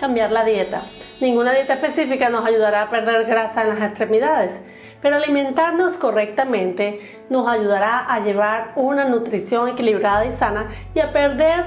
cambiar la dieta. Ninguna dieta específica nos ayudará a perder grasa en las extremidades, pero alimentarnos correctamente nos ayudará a llevar una nutrición equilibrada y sana y a perder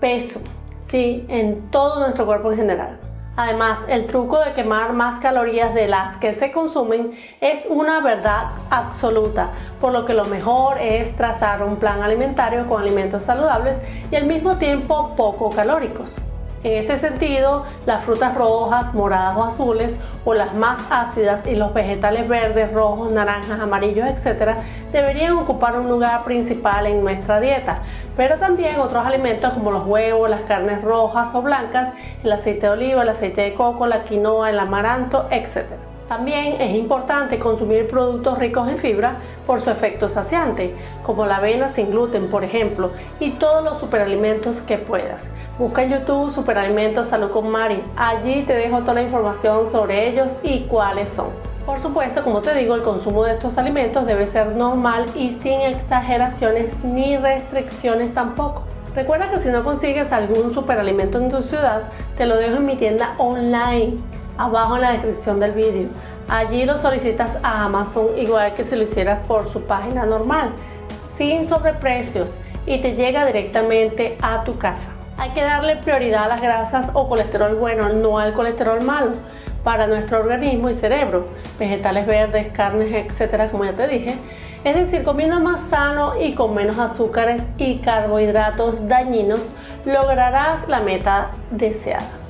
peso, sí, en todo nuestro cuerpo en general. Además, el truco de quemar más calorías de las que se consumen es una verdad absoluta, por lo que lo mejor es trazar un plan alimentario con alimentos saludables y al mismo tiempo poco calóricos. En este sentido, las frutas rojas, moradas o azules o las más ácidas y los vegetales verdes, rojos, naranjas, amarillos, etc. deberían ocupar un lugar principal en nuestra dieta, pero también otros alimentos como los huevos, las carnes rojas o blancas, el aceite de oliva, el aceite de coco, la quinoa, el amaranto, etc. También es importante consumir productos ricos en fibra por su efecto saciante, como la avena sin gluten, por ejemplo, y todos los superalimentos que puedas. Busca en YouTube Superalimentos Salud con Mari. Allí te dejo toda la información sobre ellos y cuáles son. Por supuesto, como te digo, el consumo de estos alimentos debe ser normal y sin exageraciones ni restricciones tampoco. Recuerda que si no consigues algún superalimento en tu ciudad, te lo dejo en mi tienda online abajo en la descripción del vídeo. Allí lo solicitas a Amazon igual que si lo hicieras por su página normal, sin sobreprecios y te llega directamente a tu casa. Hay que darle prioridad a las grasas o colesterol bueno, no al colesterol malo para nuestro organismo y cerebro, vegetales verdes, carnes, etcétera, como ya te dije. Es decir, comiendo más sano y con menos azúcares y carbohidratos dañinos, lograrás la meta deseada.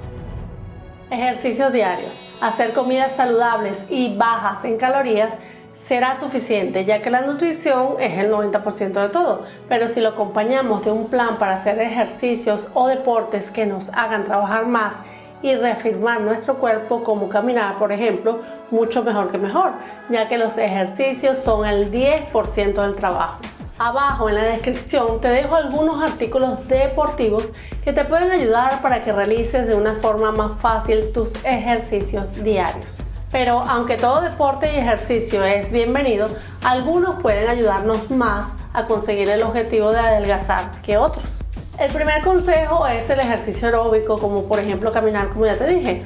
Ejercicios diarios. Hacer comidas saludables y bajas en calorías será suficiente ya que la nutrición es el 90% de todo, pero si lo acompañamos de un plan para hacer ejercicios o deportes que nos hagan trabajar más y reafirmar nuestro cuerpo como caminar, por ejemplo, mucho mejor que mejor, ya que los ejercicios son el 10% del trabajo. Abajo en la descripción te dejo algunos artículos deportivos que te pueden ayudar para que realices de una forma más fácil tus ejercicios diarios. Pero aunque todo deporte y ejercicio es bienvenido, algunos pueden ayudarnos más a conseguir el objetivo de adelgazar que otros. El primer consejo es el ejercicio aeróbico, como por ejemplo caminar, como ya te dije.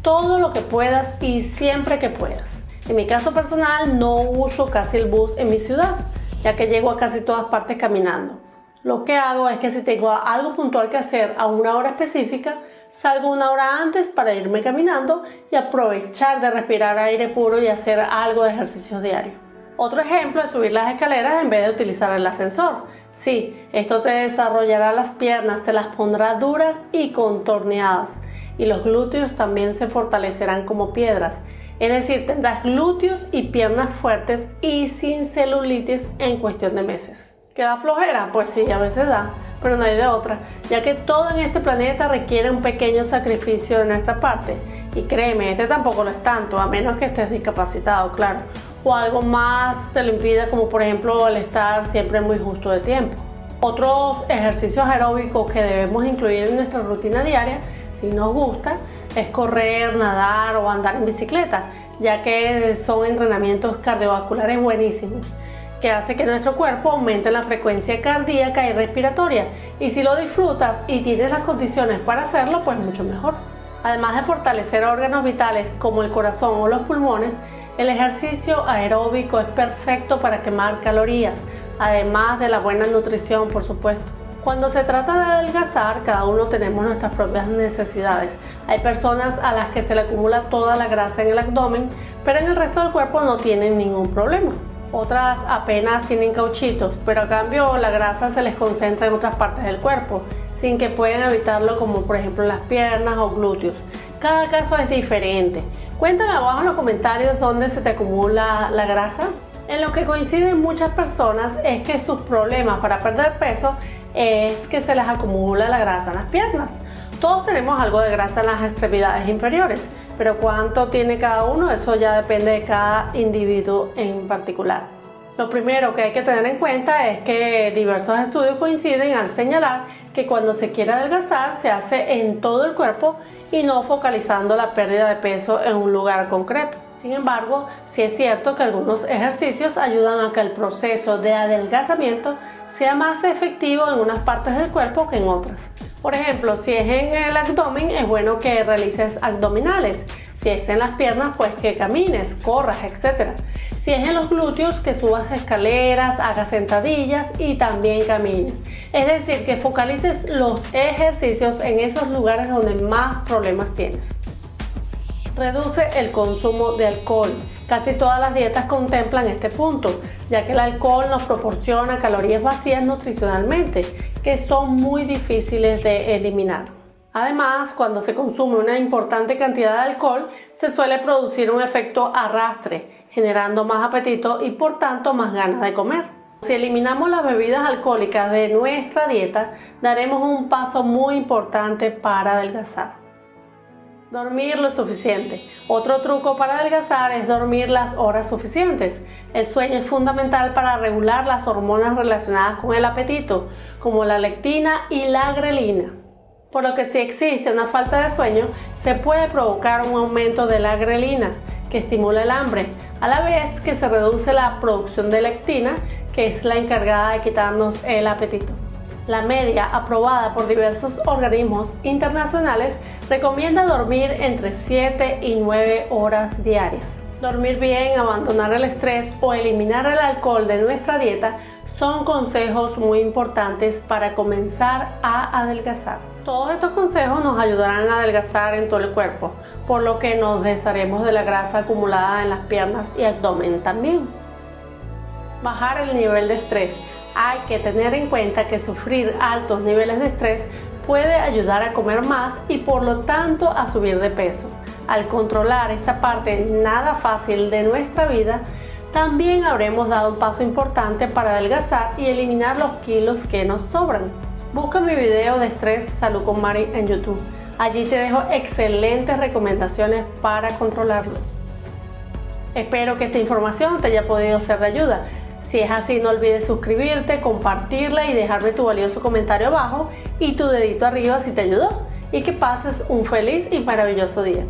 Todo lo que puedas y siempre que puedas. En mi caso personal no uso casi el bus en mi ciudad ya que llego a casi todas partes caminando. Lo que hago es que si tengo algo puntual que hacer a una hora específica, salgo una hora antes para irme caminando y aprovechar de respirar aire puro y hacer algo de ejercicio diario. Otro ejemplo es subir las escaleras en vez de utilizar el ascensor. Sí, esto te desarrollará las piernas, te las pondrá duras y contorneadas y los glúteos también se fortalecerán como piedras es decir, tendrás glúteos y piernas fuertes y sin celulitis en cuestión de meses. ¿Queda flojera? Pues sí, a veces da, pero no hay de otra, ya que todo en este planeta requiere un pequeño sacrificio de nuestra parte. Y créeme, este tampoco lo es tanto, a menos que estés discapacitado, claro. O algo más te lo impide, como por ejemplo el estar siempre muy justo de tiempo. Otros ejercicios aeróbicos que debemos incluir en nuestra rutina diaria, si nos gusta, es correr, nadar o andar en bicicleta, ya que son entrenamientos cardiovasculares buenísimos que hace que nuestro cuerpo aumente la frecuencia cardíaca y respiratoria y si lo disfrutas y tienes las condiciones para hacerlo pues mucho mejor. Además de fortalecer órganos vitales como el corazón o los pulmones, el ejercicio aeróbico es perfecto para quemar calorías, además de la buena nutrición por supuesto. Cuando se trata de adelgazar, cada uno tenemos nuestras propias necesidades. Hay personas a las que se le acumula toda la grasa en el abdomen, pero en el resto del cuerpo no tienen ningún problema. Otras apenas tienen cauchitos, pero a cambio la grasa se les concentra en otras partes del cuerpo, sin que puedan evitarlo como por ejemplo las piernas o glúteos. Cada caso es diferente. Cuéntame abajo en los comentarios dónde se te acumula la grasa. En lo que coinciden muchas personas es que sus problemas para perder peso es que se les acumula la grasa en las piernas. Todos tenemos algo de grasa en las extremidades inferiores, pero cuánto tiene cada uno, eso ya depende de cada individuo en particular. Lo primero que hay que tener en cuenta es que diversos estudios coinciden al señalar que cuando se quiere adelgazar se hace en todo el cuerpo y no focalizando la pérdida de peso en un lugar concreto. Sin embargo, sí es cierto que algunos ejercicios ayudan a que el proceso de adelgazamiento sea más efectivo en unas partes del cuerpo que en otras. Por ejemplo, si es en el abdomen, es bueno que realices abdominales. Si es en las piernas, pues que camines, corras, etc. Si es en los glúteos, que subas escaleras, hagas sentadillas y también camines. Es decir, que focalices los ejercicios en esos lugares donde más problemas tienes. Reduce el consumo de alcohol. Casi todas las dietas contemplan este punto, ya que el alcohol nos proporciona calorías vacías nutricionalmente, que son muy difíciles de eliminar. Además, cuando se consume una importante cantidad de alcohol, se suele producir un efecto arrastre, generando más apetito y por tanto más ganas de comer. Si eliminamos las bebidas alcohólicas de nuestra dieta, daremos un paso muy importante para adelgazar. Dormir lo suficiente. Otro truco para adelgazar es dormir las horas suficientes. El sueño es fundamental para regular las hormonas relacionadas con el apetito, como la lectina y la grelina. Por lo que si existe una falta de sueño, se puede provocar un aumento de la grelina, que estimula el hambre, a la vez que se reduce la producción de lectina, que es la encargada de quitarnos el apetito. La media, aprobada por diversos organismos internacionales, recomienda dormir entre 7 y 9 horas diarias. Dormir bien, abandonar el estrés o eliminar el alcohol de nuestra dieta son consejos muy importantes para comenzar a adelgazar. Todos estos consejos nos ayudarán a adelgazar en todo el cuerpo, por lo que nos desharemos de la grasa acumulada en las piernas y abdomen también. Bajar el nivel de estrés hay que tener en cuenta que sufrir altos niveles de estrés puede ayudar a comer más y por lo tanto a subir de peso. Al controlar esta parte nada fácil de nuestra vida, también habremos dado un paso importante para adelgazar y eliminar los kilos que nos sobran. Busca mi video de estrés salud con Mari en YouTube. Allí te dejo excelentes recomendaciones para controlarlo. Espero que esta información te haya podido ser de ayuda. Si es así, no olvides suscribirte, compartirla y dejarme tu valioso comentario abajo y tu dedito arriba si te ayudó. Y que pases un feliz y maravilloso día.